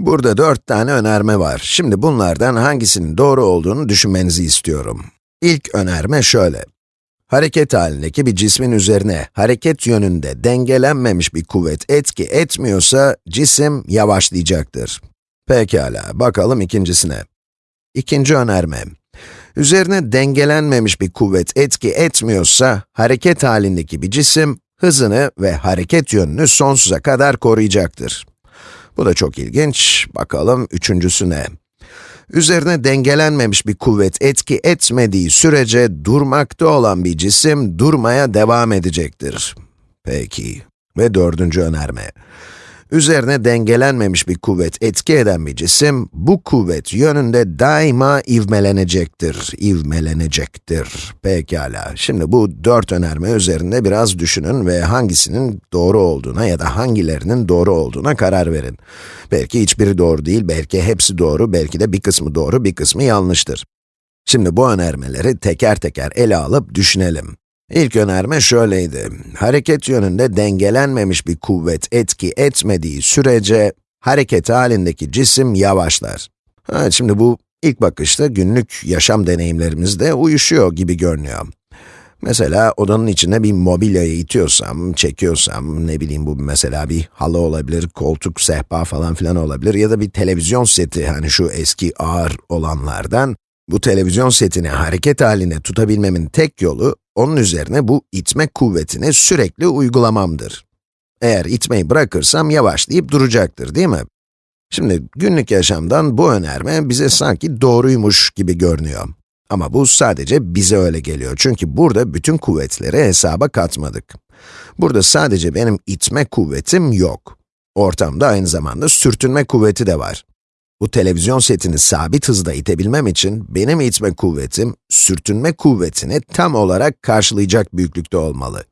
Burada dört tane önerme var. Şimdi bunlardan hangisinin doğru olduğunu düşünmenizi istiyorum. İlk önerme şöyle. Hareket halindeki bir cismin üzerine hareket yönünde dengelenmemiş bir kuvvet etki etmiyorsa cisim yavaşlayacaktır. Pekala, bakalım ikincisine. İkinci önerme. Üzerine dengelenmemiş bir kuvvet etki etmiyorsa hareket halindeki bir cisim hızını ve hareket yönünü sonsuza kadar koruyacaktır. Bu da çok ilginç. Bakalım üçüncüsüne. Üzerine dengelenmemiş bir kuvvet etki etmediği sürece durmakta olan bir cisim durmaya devam edecektir. Peki. Ve dördüncü önerme. Üzerine dengelenmemiş bir kuvvet etki eden bir cisim, bu kuvvet yönünde daima ivmelenecektir, ivmelenecektir. Pekala, şimdi bu dört önerme üzerinde biraz düşünün ve hangisinin doğru olduğuna ya da hangilerinin doğru olduğuna karar verin. Belki hiçbiri doğru değil, belki hepsi doğru, belki de bir kısmı doğru, bir kısmı yanlıştır. Şimdi bu önermeleri teker teker ele alıp düşünelim. İlk önerme şöyleydi. Hareket yönünde dengelenmemiş bir kuvvet etki etmediği sürece, hareket halindeki cisim yavaşlar. Evet, şimdi bu ilk bakışta günlük yaşam deneyimlerimizde uyuşuyor gibi görünüyor. Mesela odanın içine bir mobilyayı itiyorsam, çekiyorsam, ne bileyim bu mesela bir halı olabilir, koltuk, sehpa falan filan olabilir ya da bir televizyon seti, hani şu eski ağır olanlardan, bu televizyon setini hareket haline tutabilmemin tek yolu, onun üzerine bu itme kuvvetini sürekli uygulamamdır. Eğer itmeyi bırakırsam yavaşlayıp duracaktır, değil mi? Şimdi günlük yaşamdan bu önerme bize sanki doğruymuş gibi görünüyor. Ama bu sadece bize öyle geliyor çünkü burada bütün kuvvetleri hesaba katmadık. Burada sadece benim itme kuvvetim yok. Ortamda aynı zamanda sürtünme kuvveti de var. Bu televizyon setini sabit hızda itebilmem için benim itme kuvvetim, sürtünme kuvvetini tam olarak karşılayacak büyüklükte olmalı.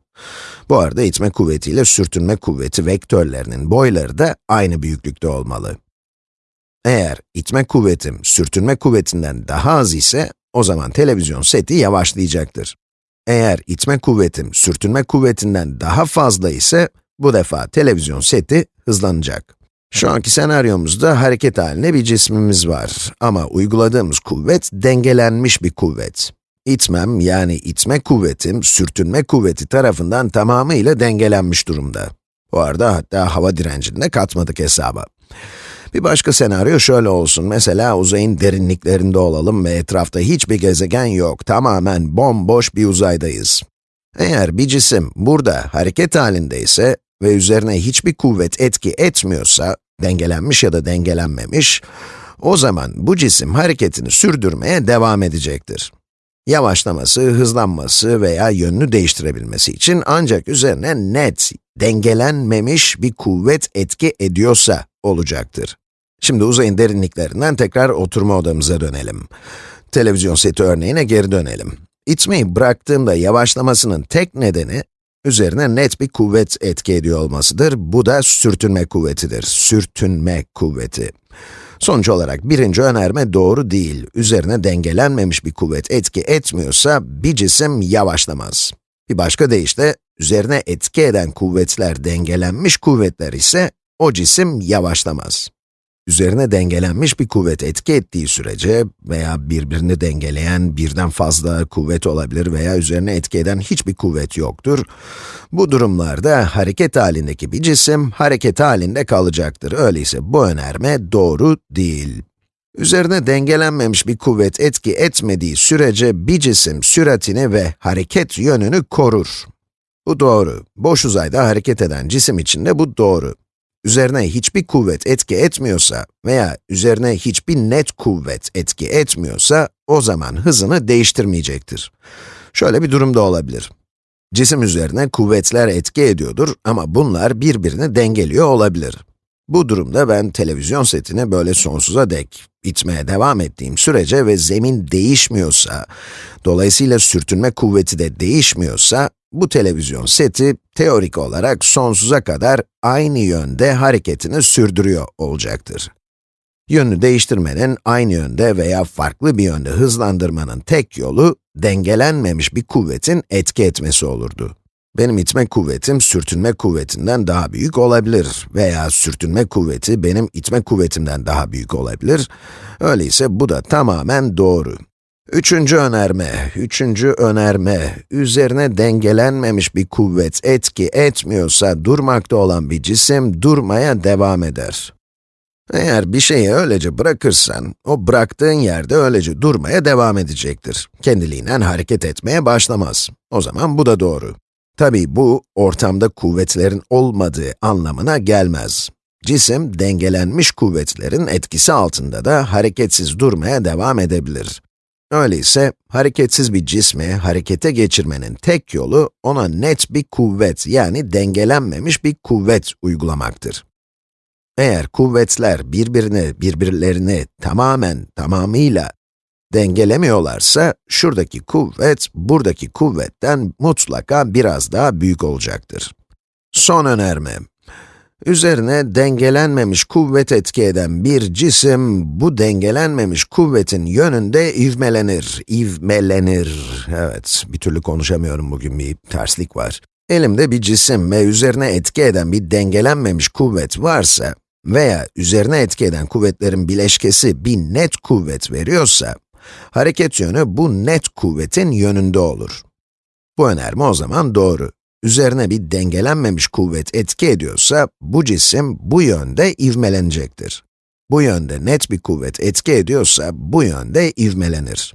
Bu arada itme kuvvetiyle sürtünme kuvveti vektörlerinin boyları da aynı büyüklükte olmalı. Eğer itme kuvvetim sürtünme kuvvetinden daha az ise, o zaman televizyon seti yavaşlayacaktır. Eğer itme kuvvetim sürtünme kuvvetinden daha fazla ise, bu defa televizyon seti hızlanacak. Şu anki senaryomuzda hareket halinde bir cismimiz var. Ama uyguladığımız kuvvet dengelenmiş bir kuvvet. İtmem, yani itme kuvvetim, sürtünme kuvveti tarafından tamamıyla dengelenmiş durumda. Bu arada hatta hava direncini de katmadık hesaba. Bir başka senaryo şöyle olsun, mesela uzayın derinliklerinde olalım ve etrafta hiçbir gezegen yok, tamamen bomboş bir uzaydayız. Eğer bir cisim burada hareket halindeyse ve üzerine hiçbir kuvvet etki etmiyorsa, dengelenmiş ya da dengelenmemiş, o zaman bu cisim hareketini sürdürmeye devam edecektir. Yavaşlaması, hızlanması veya yönünü değiştirebilmesi için ancak üzerine net, dengelenmemiş bir kuvvet etki ediyorsa olacaktır. Şimdi uzayın derinliklerinden tekrar oturma odamıza dönelim. Televizyon seti örneğine geri dönelim. İtmeyi bıraktığımda yavaşlamasının tek nedeni, üzerine net bir kuvvet etki ediyor olmasıdır. Bu da sürtünme kuvvetidir. Sürtünme kuvveti. Sonuç olarak birinci önerme doğru değil. Üzerine dengelenmemiş bir kuvvet etki etmiyorsa bir cisim yavaşlamaz. Bir başka deyişle, üzerine etki eden kuvvetler dengelenmiş kuvvetler ise o cisim yavaşlamaz. Üzerine dengelenmiş bir kuvvet etki ettiği sürece veya birbirini dengeleyen birden fazla kuvvet olabilir veya üzerine etki eden hiçbir kuvvet yoktur. Bu durumlarda hareket halindeki bir cisim hareket halinde kalacaktır. Öyleyse bu önerme doğru değil. Üzerine dengelenmemiş bir kuvvet etki etmediği sürece bir cisim süratini ve hareket yönünü korur. Bu doğru. Boş uzayda hareket eden cisim için de bu doğru üzerine hiçbir kuvvet etki etmiyorsa veya üzerine hiçbir net kuvvet etki etmiyorsa, o zaman hızını değiştirmeyecektir. Şöyle bir durumda olabilir. Cisim üzerine kuvvetler etki ediyordur ama bunlar birbirini dengeliyor olabilir. Bu durumda ben televizyon setini böyle sonsuza dek itmeye devam ettiğim sürece ve zemin değişmiyorsa, dolayısıyla sürtünme kuvveti de değişmiyorsa, bu televizyon seti teorik olarak sonsuza kadar aynı yönde hareketini sürdürüyor olacaktır. Yönünü değiştirmenin aynı yönde veya farklı bir yönde hızlandırmanın tek yolu, dengelenmemiş bir kuvvetin etki etmesi olurdu. benim itme kuvvetim sürtünme kuvvetinden daha büyük olabilir veya sürtünme kuvveti benim itme kuvvetimden daha büyük olabilir. Öyleyse bu da tamamen doğru. Üçüncü önerme, üçüncü önerme, üzerine dengelenmemiş bir kuvvet etki etmiyorsa durmakta olan bir cisim durmaya devam eder. Eğer bir şeyi öylece bırakırsan, o bıraktığın yerde öylece durmaya devam edecektir. Kendiliğinden hareket etmeye başlamaz. O zaman bu da doğru. Tabii bu, ortamda kuvvetlerin olmadığı anlamına gelmez. Cisim, dengelenmiş kuvvetlerin etkisi altında da hareketsiz durmaya devam edebilir. Öyleyse, hareketsiz bir cismi harekete geçirmenin tek yolu, ona net bir kuvvet, yani dengelenmemiş bir kuvvet uygulamaktır. Eğer kuvvetler birbirini, birbirlerini tamamen, tamamıyla dengelemiyorlarsa, şuradaki kuvvet, buradaki kuvvetten mutlaka biraz daha büyük olacaktır. Son önerme. Üzerine dengelenmemiş kuvvet etki eden bir cisim, bu dengelenmemiş kuvvetin yönünde ivmelenir. İvmelenir. Evet, bir türlü konuşamıyorum bugün, bir terslik var. Elimde bir cisim ve üzerine etki eden bir dengelenmemiş kuvvet varsa veya üzerine etki eden kuvvetlerin bileşkesi bir net kuvvet veriyorsa, hareket yönü bu net kuvvetin yönünde olur. Bu önerme o zaman doğru. Üzerine bir dengelenmemiş kuvvet etki ediyorsa, bu cisim bu yönde ivmelenecektir. Bu yönde net bir kuvvet etki ediyorsa, bu yönde ivmelenir.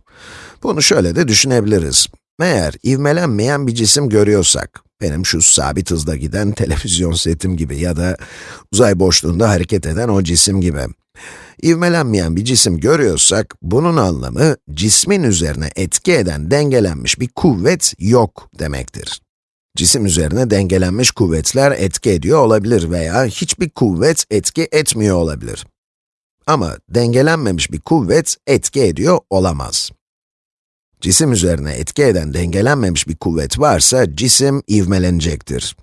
Bunu şöyle de düşünebiliriz. Eğer ivmelenmeyen bir cisim görüyorsak, benim şu sabit hızda giden televizyon setim gibi ya da uzay boşluğunda hareket eden o cisim gibi. İvmelenmeyen bir cisim görüyorsak, bunun anlamı cismin üzerine etki eden dengelenmiş bir kuvvet yok demektir. Cisim üzerine dengelenmiş kuvvetler etki ediyor olabilir veya hiçbir kuvvet etki etmiyor olabilir. Ama dengelenmemiş bir kuvvet etki ediyor olamaz. Cisim üzerine etki eden dengelenmemiş bir kuvvet varsa cisim ivmelenecektir.